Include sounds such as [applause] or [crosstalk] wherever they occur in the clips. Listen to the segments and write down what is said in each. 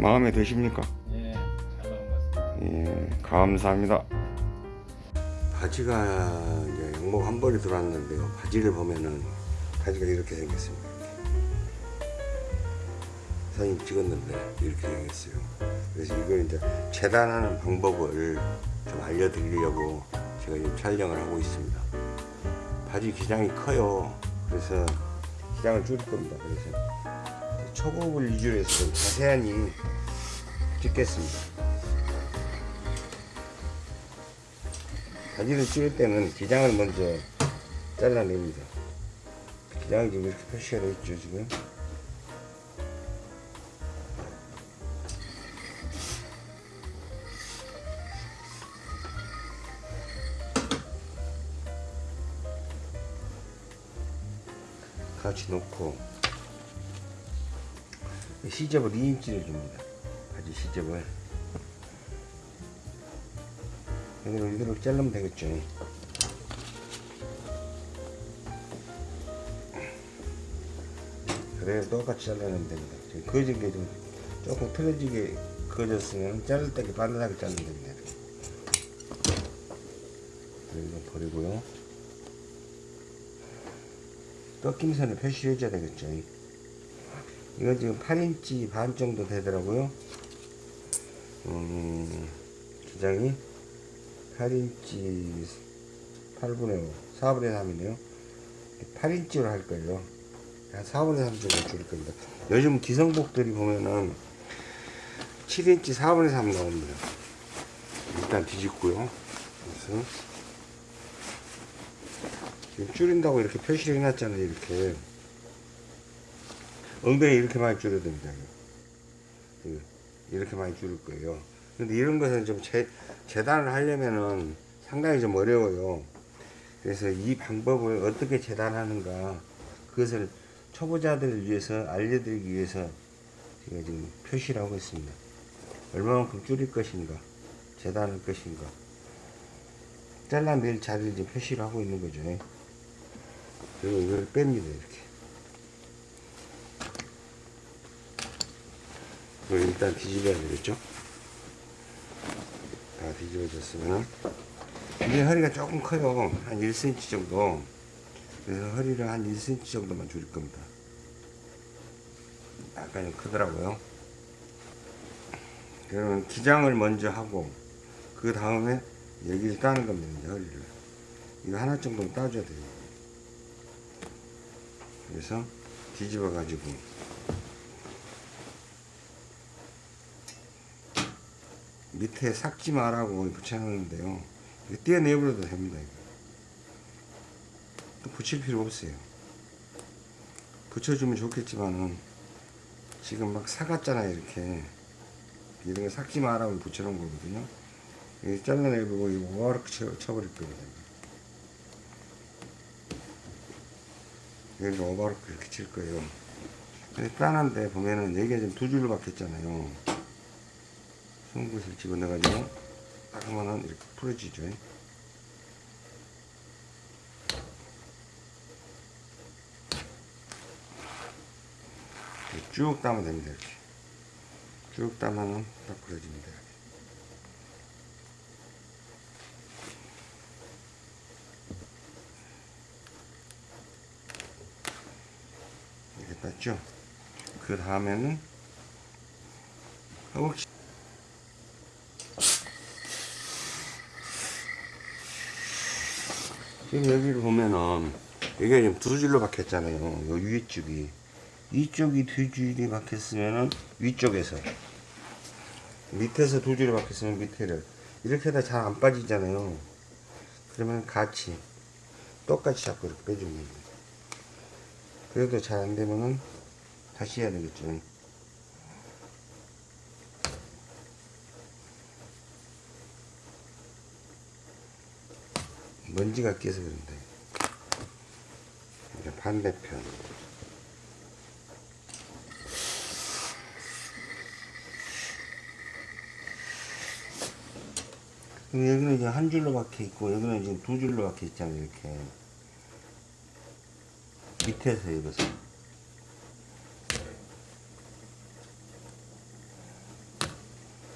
마음에 드십니까? 예, 잘 나온 것 같습니다. 예, 감사합니다. 바지가 이제 양복 한 벌이 들어왔는데요. 바지를 보면은 바지가 이렇게 생겼습니다. 사진 찍었는데 이렇게 생겼어요. 그래서 이걸 이제 재단하는 방법을 좀 알려드리려고 제가 지금 촬영을 하고 있습니다. 바지 기장이 커요. 그래서 기장을 줄일 겁니다. 그래서 초급을 위주로 해서 좀 자세하니 찍겠습니다. 바지를 찍을 때는 기장을 먼저 잘라냅니다. 기장이 지금 이렇게 표시가 되어 있죠, 지금. 같이 놓고 시접을 2인치를 줍니다. 바지 시접을. 여기를 이대로 자르면 되겠죠. 그래야 똑같이 잘라내면 됩니다. 지금 그어진 게 좀 조금 틀어지게 그어졌으면 자를 때 반듯하게 자르면 됩니다. 이거 버리고요. 꺾임선을 표시해 줘야 되겠죠. 이거 지금 8인치 반 정도 되더라고요. 음, 기장이 8인치 8분의 5, 4분의 3이네요. 8인치로 할 거예요. 한 4분의 3 정도 줄일 겁니다. 요즘 기성복들이 보면은 7인치 4분의 3 나옵니다. 일단 뒤집고요. 그래서 지금 줄인다고 이렇게 표시를 해놨잖아요. 이렇게. 엉덩이 이렇게 많이 됩니다. 이거. 이렇게 많이 줄일 거예요. 근데 이런 것은 좀 재, 재단을 하려면은 상당히 좀 어려워요. 그래서 이 방법을 어떻게 재단하는가 그것을 초보자들을 위해서 알려드리기 위해서 제가 지금 표시를 하고 있습니다. 얼마만큼 줄일 것인가 재단할 것인가 잘라낼 자리를 지금 표시를 하고 있는 거죠. 그리고 이걸 뺍니다 이렇게. 그리고 일단 뒤집어야 되겠죠. 다 뒤집어졌으면. 이제 허리가 조금 커요. 한 1cm 정도. 그래서 허리를 한 1cm 정도만 줄일 겁니다. 약간 좀 크더라고요. 그러면 기장을 먼저 하고 그 다음에 여기를 따는 겁니다 이제 허리를. 이거 하나 정도는 따줘야 돼요. 그래서 뒤집어 가지고 밑에 삭지 마라고 붙여놨는데요. 떼어내버려도 됩니다. 이거. 또 붙일 필요 없어요. 붙여주면 좋겠지만은 지금 막 사갔잖아요. 이렇게 이런 거 삭지 마라고 붙여놓은 거거든요. 이거 잘라내고 이거 쳐, 쳐버릴 겁니다. 여기 오바르크 이렇게 칠 거예요. 근데 딴한데 보면은 여기가 지금 두 줄로 박혔잖아요. 송곳을 집어넣어가지고 딱 하면은 이렇게 풀어지죠. 쭉 따면 됩니다. 이렇게 쭉 따면은 딱 풀어집니다. 이렇게 땄죠. 그 다음에는 허벅지 지금 여기를 보면은 여기가 지금 두 줄로 박혔잖아요. 요 위에 쪽이 이쪽이 두 줄이 박혔으면은 위쪽에서 밑에서 두 줄이 박혔으면 밑에를 이렇게 하다 잘 안 빠지잖아요. 그러면 같이 똑같이 잡고 이렇게 빼주면 됩니다. 그래도 잘 안 되면은 다시 해야 되겠죠. 먼지가 끼어서 그런데. 이제 반대편. 여기는 이제 한 줄로 박혀 있고 여기는 이제 두 줄로 박혀 있잖아요 이렇게. 밑에서 입어서.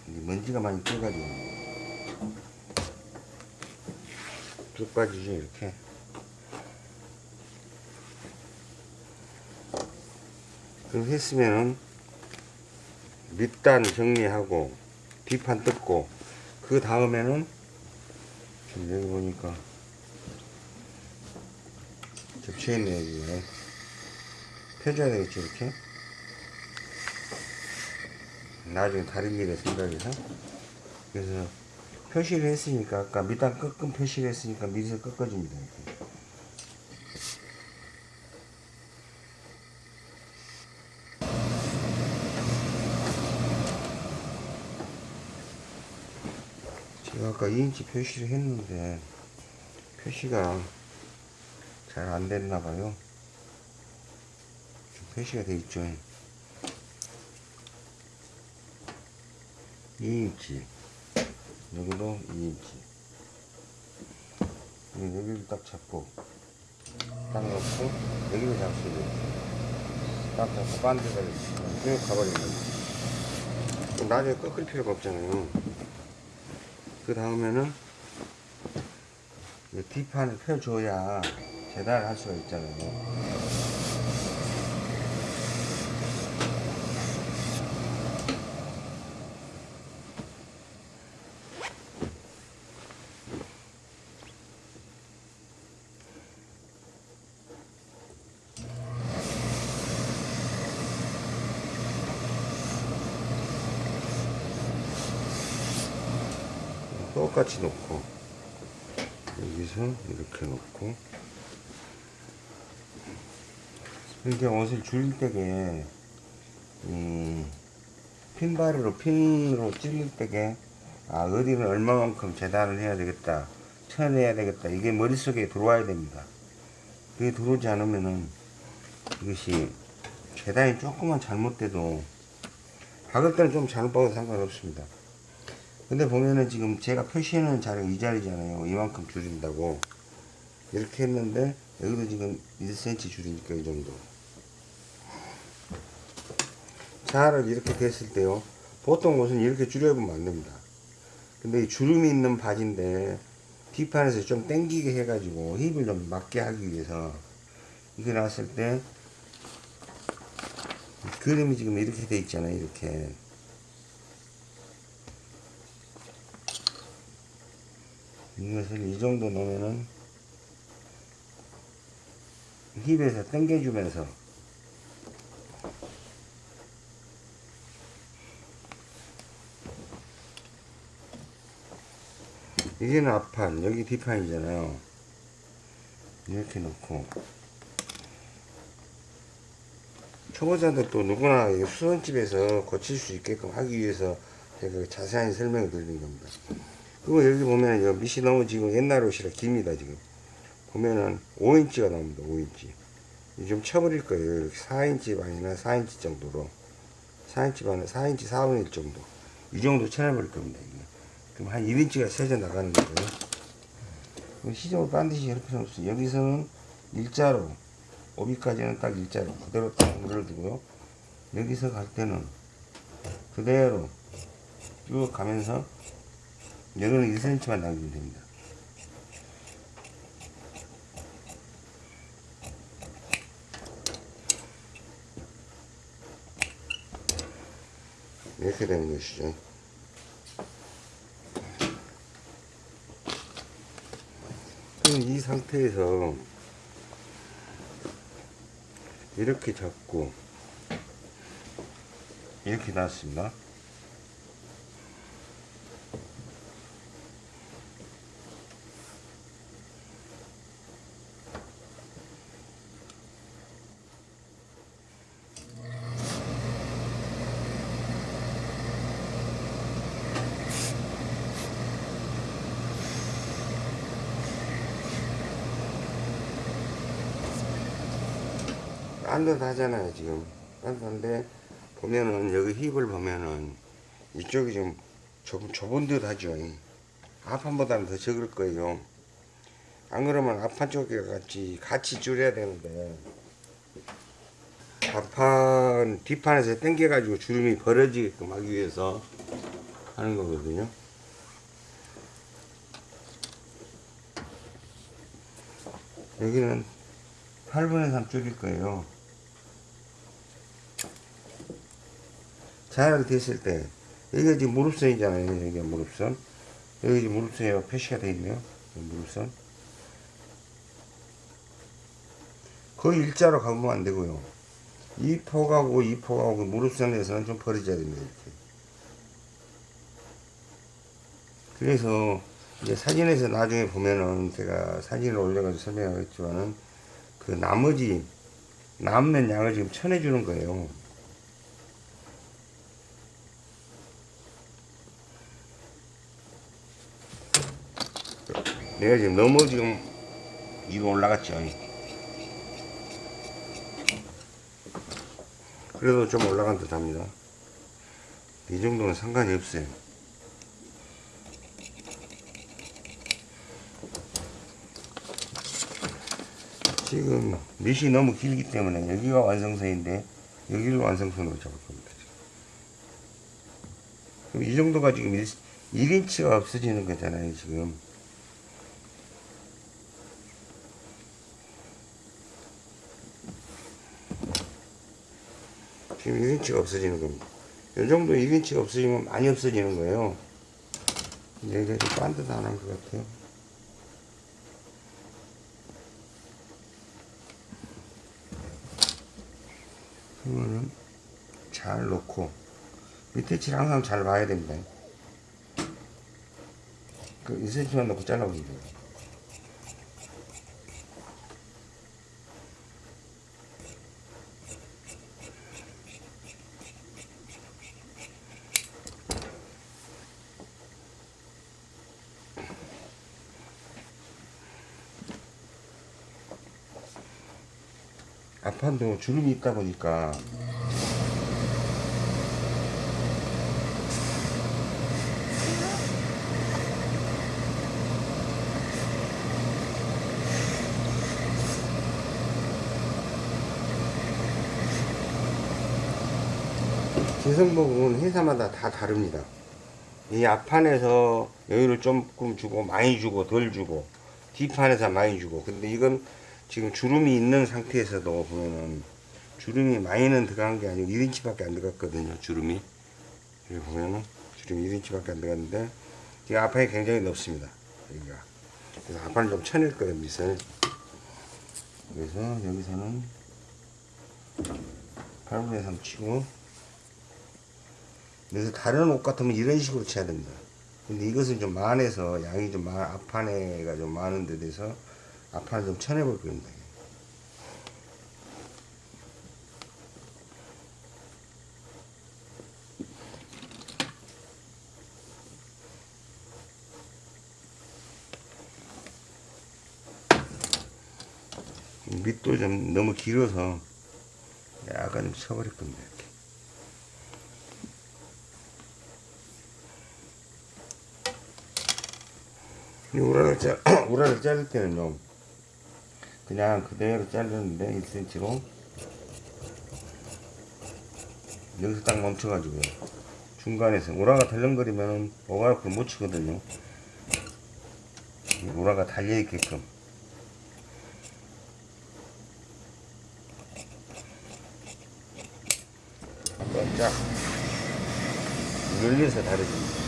먼지가 많이 껴가지고 쭉 빠지죠 이렇게. 그렇게 했으면은 밑단 정리하고 뒷판 뜯고 그 다음에는 지금 여기 보니까 겹쳐있네 여기에 펴줘야 되겠죠 이렇게? 나중에 다른 일에 생각해서. 그래서 표시를 했으니까 아까 밑단 꺾은 표시를 했으니까 밑에서 꺾어줍니다. 이렇게. 제가 아까 2인치 표시를 했는데 표시가 잘 안 됐나 봐요. 좀 표시가 돼 있죠. 2인치 여기도 2인치. 여기를 딱 잡고 딱 놓고 여기를 잡수고 딱 잡고 반대를 쭉 가버리는 거예요 나중에 꺾을 필요가 없잖아요. 그 다음에는 이 뒷판을 펴줘야 재단을 할 수가 있잖아요 똑같이 놓고 여기서 이렇게 놓고. 이렇게 옷을 줄일 때게 이 핀바리로 핀으로 찔릴 때게 아 어디는 얼마만큼 재단을 해야 되겠다 쳐내야 되겠다 이게 머릿속에 들어와야 됩니다. 그게 들어오지 않으면은 이것이 재단이 조금만 잘못돼도 박을 때는 좀 잘못 박아도 상관없습니다 근데 보면은 지금 제가 표시해놓은 자리가 이 자리잖아요. 이만큼 줄인다고. 이렇게 했는데, 여기도 지금 1cm 줄이니까 이 정도. 자를 이렇게 됐을 때요. 보통 옷은 이렇게 줄여보면 안 됩니다. 근데 이 주름이 있는 바지인데, 뒷판에서 좀 당기게 해가지고 힙을 좀 맞게 하기 위해서, 이게 나왔을 때, 그림이 지금 이렇게 돼 있잖아요. 이렇게. 이것을 이 정도 놓으면은 힙에서 당겨주면서 이게는 앞판 여기 뒷판이잖아요. 이렇게 놓고. 초보자들 또 누구나 이 수선집에서 고칠 수 있게끔 하기 위해서 제가 자세한 설명을 드리는 겁니다 그리고 여기 보면 요 밑이 너무 지금 옛날 옷이라 깁니다 지금. 보면은 5인치가 나옵니다 5인치. 좀 쳐버릴 거예요. 이렇게 4인치 반이나 4인치 정도로. 4인치 반에 4인치 4분의 1 정도. 이 정도 쳐내버릴 겁니다 이게. 그럼 한 1인치가 세져 나가는 거예요. 시접을 반드시 할 필요 없어요 여기서는 일자로 오비까지는 딱 일자로 그대로 딱 물어두고요. 여기서 갈 때는 그대로 쭉 가면서 여기는 1cm만 남기면 됩니다. 이렇게 되는 것이죠. 그럼 이 상태에서 이렇게 잡고 이렇게 놨습니다. 딴듯하잖아요 지금 딴듯한데 보면은 여기 힙을 보면은 이쪽이 좀 좁, 좁은 듯 하죠 앞판보다는 더 적을 거예요 안 그러면 앞판 쪽에 같이 같이 줄여야 되는데 앞판 뒷판에서 당겨 가지고 주름이 벌어지게끔 하기 위해서 하는 거거든요. 여기는 8분의 3 줄일 거예요. 잘 됐을 때, 여기가 지금 무릎선이잖아요. 여기가 무릎선. 여기 지금 무릎선이 표시가 되어 있네요. 무릎선. 거의 일자로 가보면 안 되고요. 이 폭하고 이 폭하고 그 무릎선에서는 좀 벌어져야 됩니다. 이렇게. 그래서 이제 사진에서 나중에 보면은 제가 사진을 올려가지고 설명하겠지만은 그 나머지 남는 양을 지금 쳐내주는 거예요. 내가 지금 너무 지금 위로 올라갔죠. 그래도 좀 올라간 듯 합니다. 이 정도는 상관이 없어요. 지금 밑이 너무 길기 때문에 여기가 완성선인데 여기를 완성선으로 잡을 겁니다. 그럼 이 정도가 지금 1, 1인치가 없어지는 거잖아요. 지금. 지금 1인치가 없어지는 겁니다. 이 정도 1인치가 없어지면 많이 없어지는 거예요. 근데 이게 좀 반듯한 것 같아요. 그러면은 잘 놓고 밑에 칠 항상 잘 봐야 됩니다. 그 1cm만 넣고 잘라보면 돼요. 앞판도 주름이 있다 보니까 기성복은 회사마다 다 다릅니다. 이 앞판에서 여유를 조금 주고 많이 주고 덜 주고 뒷판에서 많이 주고 근데 이건 지금 주름이 있는 상태에서도 보면은 주름이 많이는 들어간 게 아니고 1인치밖에 안 들어갔거든요 주름이. 여기 보면은 주름이 1인치밖에 안 들어갔는데 이 앞판이 굉장히 넓습니다 여기가. 그래서 앞판을 좀 쳐낼 거예요 밑을 그래서 여기서는 8분의 3 치고 그래서 다른 옷 같으면 이런 식으로 쳐야 됩니다. 근데 이것은 좀 많아서 양이 좀 많, 앞판에가 좀 많은 데 대해서 앞판을 좀 쳐내볼 겁니다. 밑도 좀 너무 길어서 약간 좀 쳐버릴 겁니다. 이렇게. 이 우라를 자, [clears throat] 우라를 자를 때는요. 그냥 그대로 자르는데 1cm로 여기서 딱 멈춰가지고요. 중간에서 우라가 덜렁거리면 오가락을 못 치거든요. 이 우라가 달려있게끔. 한번 쫙 늘려서 다려줍니다.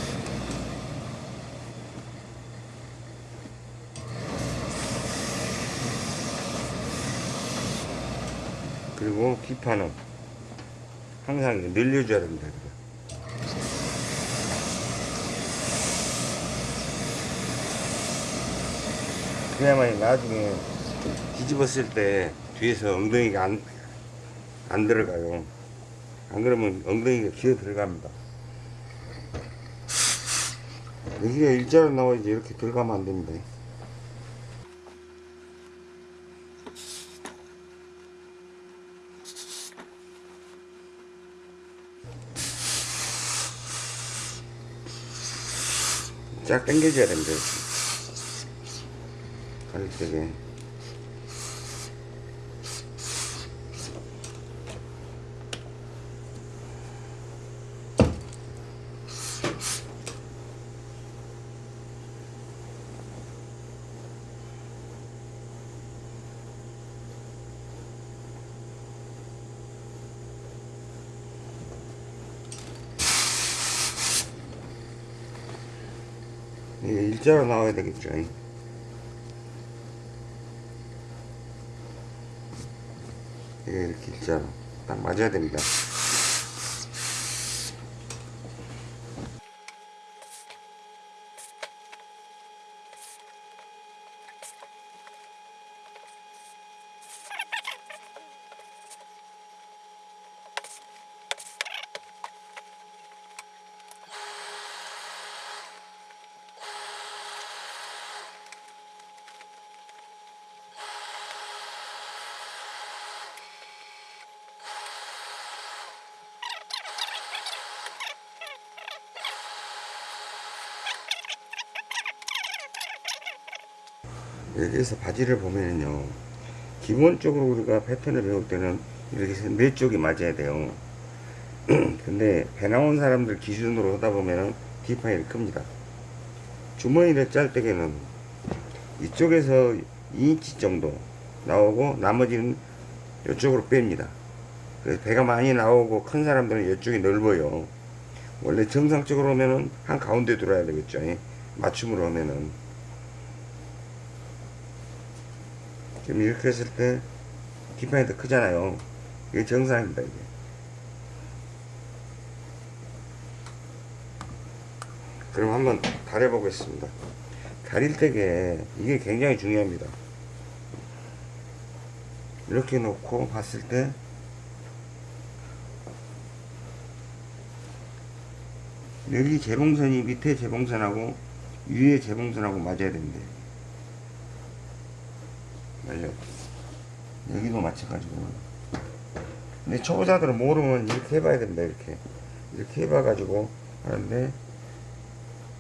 그리고 기판은 항상 늘려줘야 됩니다. 그래야만 나중에 뒤집었을 때 뒤에서 엉덩이가 안, 안 들어가요. 안 그러면 엉덩이가 기어 들어갑니다. 여기가 일자로 나와야지 이렇게 들어가면 안 됩니다. 쫙 당겨줘야 됩니다. 가 일자로 나와야 되겠죠. 이게 이렇게 일자로 딱 맞아야 됩니다. 여기에서 바지를 보면요 기본적으로 우리가 패턴을 배울 때는 이렇게 네 쪽이 맞아야 돼요. [clears throat] 근데 배 나온 사람들 기준으로 하다 보면은 디파일이 큽니다. 주머니를 짤 때에는 이쪽에서 2인치 정도 나오고 나머지는 이쪽으로 뺍니다. 그래서 배가 많이 나오고 큰 사람들은 이쪽이 넓어요. 원래 정상적으로 하면은 한 가운데 들어야 되겠죠. 예? 맞춤으로 하면은 지금 이렇게 했을 때 뒷판이 더 크잖아요. 이게 정상입니다, 이게. 그럼 한번 다려 보겠습니다. 다릴 때게 이게 굉장히 중요합니다. 이렇게 놓고 봤을 때 여기 재봉선이 밑에 재봉선하고 위에 재봉선하고 맞아야 됩니다. 맞아요. 여기도 마찬가지고. 근데 초보자들은 모르면 이렇게 해봐야 됩니다. 이렇게. 이렇게 해봐 가지고 하는데,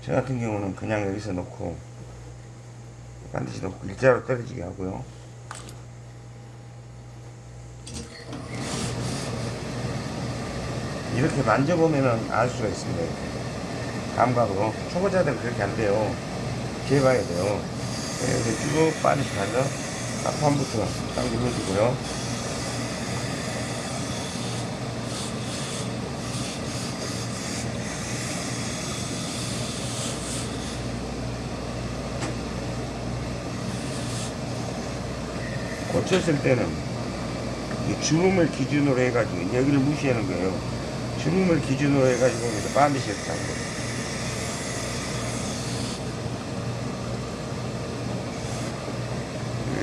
저 같은 경우는 그냥 여기서 놓고, 반드시 놓고 일자로 떨어지게 하고요. 이렇게 만져보면은 알 수가 있습니다. 이렇게. 감각으로. 초보자들은 그렇게 안 돼요. 이렇게 해봐야 돼요. 이렇게 쭉 빠르게 가서 앞판부터 딱 눌러주고요. 고쳤을 때는 이 주름을 기준으로 해가지고 여기를 무시하는 거예요. 주름을 기준으로 해가지고 여기서 반드시 하는 거예요.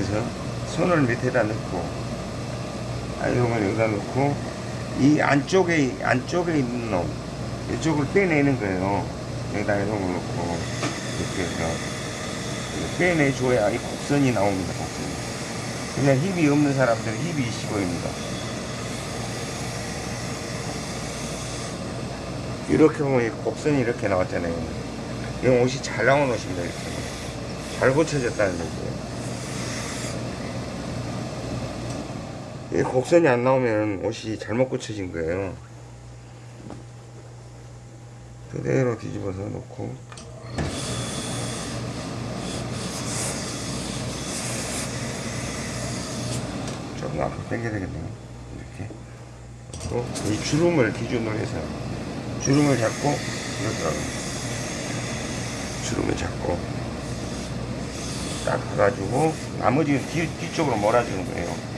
그래서 손을 밑에다 넣고 아이롱을 여기다 넣고 이 안쪽에 안쪽에 있는 놈 이쪽을 빼내는 거예요. 여기다 아이롱을 넣고 이렇게 해서 빼내줘야 이 곡선이 나옵니다. 곡선이. 그냥 힘이 없는 사람들은 힘이 있어 보입니다. 이렇게 보면 이 곡선이 이렇게 나왔잖아요. 이 옷이 잘 나온 옷입니다. 이렇게 잘 고쳐졌다는 얘기예요. 이 곡선이 안 나오면 옷이 잘못 고쳐진 거예요. 그대로 뒤집어서 놓고 조금 앞으로 당겨야 되겠네요. 이렇게 놓고 이 주름을 기준으로 해서 주름을 잡고 이렇게 주름을 잡고 딱 해가지고 나머지는 뒤, 뒤쪽으로 몰아주는 거예요.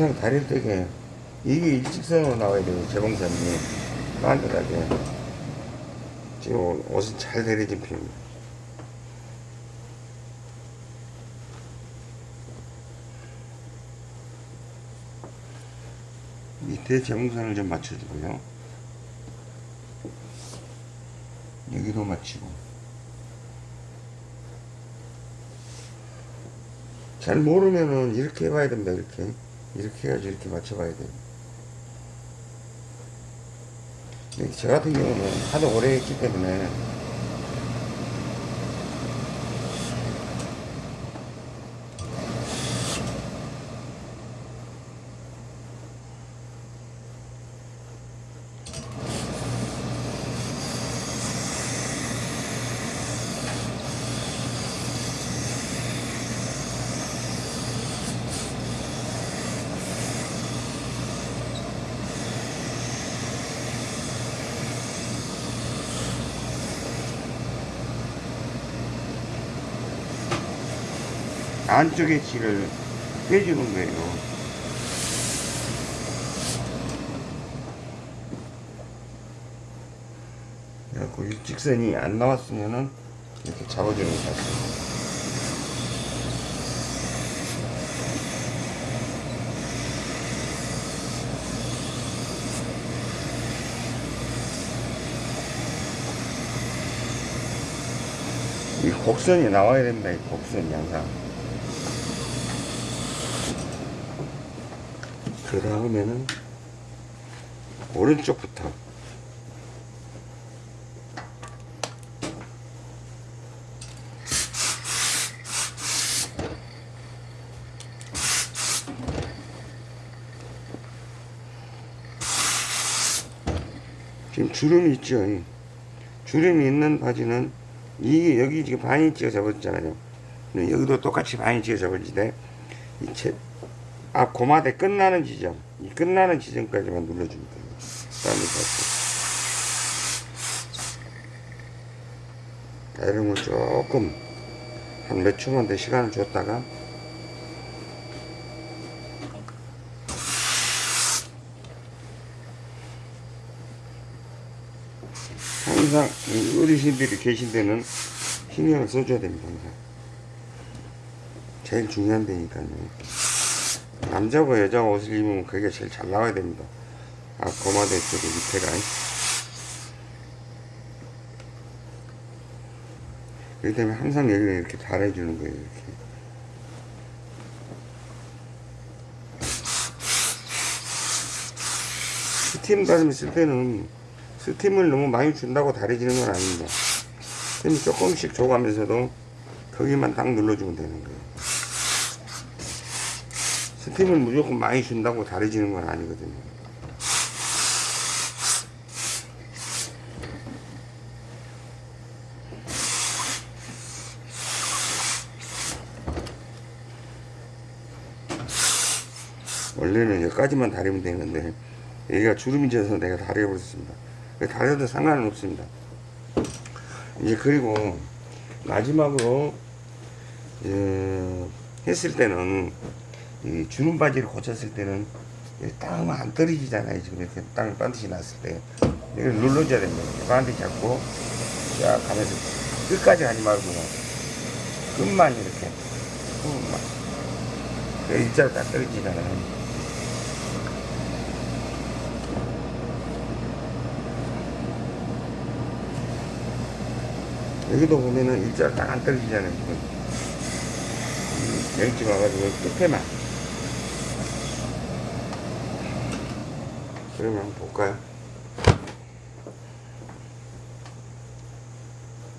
항상 다릴 때게 이게 일직선으로 나와야 돼요 재봉선이. 반듯하게 지금 옷은 잘 내려진 편입니다. 밑에 재봉선을 좀 맞춰주고요. 여기도 맞추고. 잘 모르면은 이렇게 해봐야 됩니다 이렇게 이렇게 해가지고 이렇게 맞춰봐야 돼요. 근데 저 같은 경우는 하도 오래 했기 때문에 안쪽에 질을 빼주는 거예요. 그래갖고 일직선이 안 나왔으면은 이렇게 잡아주는 거 같아요. 이 곡선이 나와야 됩니다. 이 곡선이 항상. 그 다음에는 오른쪽부터 지금 주름이 있죠. 이 주름이 있는 바지는 이게 여기 지금 반인치가 접어졌잖아요. 여기도 똑같이 반인치가 접어지대. 이 앞 고마대 끝나는 지점, 이 끝나는 지점까지만 눌러주면 돼요. 닿고. 자, 이런 걸 조금 한 몇 초만 더 시간을 줬다가 항상 이 어르신들이 계신 데는 신경을 써줘야 됩니다. 항상. 제일 중요한 데니까요. 남자고 여자가 옷을 입으면 그게 제일 잘 나와야 됩니다. 아, 고마대 쪽에 밑에가. 그렇기 때문에 항상 여기를 이렇게 달아주는 거예요. 이렇게. 스팀 다듬이 쓸 때는 스팀을 너무 많이 준다고 다려지는 건 아닙니다. 스팀을 조금씩 줘가면서도 거기만 딱 눌러주면 되는 거예요. 스팀을 무조건 많이 준다고 다려지는 건 아니거든요. 원래는 여기까지만 다리면 되는데 여기가 주름이 져서 내가 다려 버렸습니다. 다려도 상관은 없습니다. 이제 그리고 마지막으로 어, 했을 때는 이 주름 바지를 고쳤을 때는 하면 안 떨어지잖아요. 지금 이렇게 땅 반드시 났을 때 이걸 눌러줘야 됩니다. 반드시 잡고 쫙 가면서 끝까지 가지 말고 끝만 이렇게 끝만 그 일자로 딱 떨어지잖아요. 여기도 보면은 일자로 딱 안 떨어지잖아요, 지금. 여기쯤 와가지고 끝에만. 그러면 볼까요?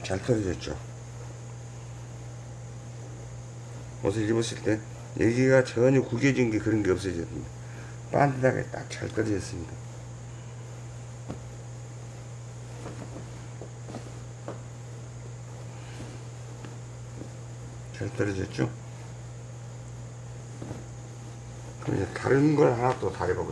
잘 떨어졌죠? 옷을 입었을 때 여기가 전혀 구겨진 게 그런 게 없어졌습니다. 반듯하게 딱 잘 떨어졌습니다. 잘 떨어졌죠? 그럼 이제 다른 걸 하나 또 다려보겠습니다.